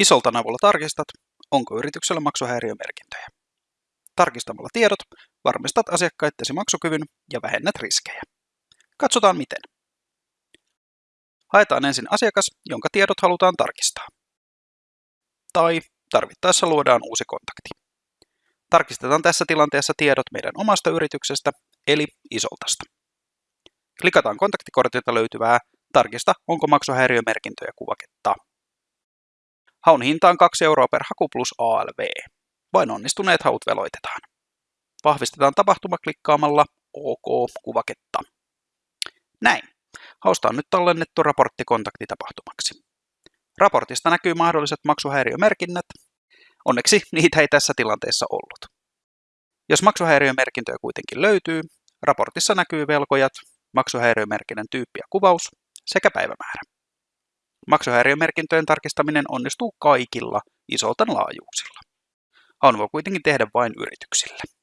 Isoltan avulla tarkistat, onko yrityksellä maksuhäiriömerkintöjä. Tarkistamalla tiedot varmistat asiakkaittesi maksukyvyn ja vähennät riskejä. Katsotaan miten. Haetaan ensin asiakas, jonka tiedot halutaan tarkistaa. Tai tarvittaessa luodaan uusi kontakti. Tarkistetaan tässä tilanteessa tiedot meidän omasta yrityksestä, eli Isoltasta. Klikataan kontaktikortilta löytyvää Tarkista, onko maksuhäiriömerkintöjä kuvaketta. Haun hinta on 2 euroa per haku plus ALV. Vain onnistuneet haut veloitetaan. Vahvistetaan tapahtuma klikkaamalla OK-kuvaketta. Näin. Hausta on nyt tallennettu raportti kontaktitapahtumaksi. Raportista näkyy mahdolliset maksuhäiriömerkinnät. Onneksi niitä ei tässä tilanteessa ollut. Jos maksuhäiriömerkintöjä kuitenkin löytyy, raportissa näkyy velkojat, maksuhäiriömerkinnän tyyppi ja kuvaus sekä päivämäärä. Maksuhäiriömerkintöjen tarkistaminen onnistuu kaikilla isoltan laajuuksilla. Haun voi kuitenkin tehdä vain yrityksille.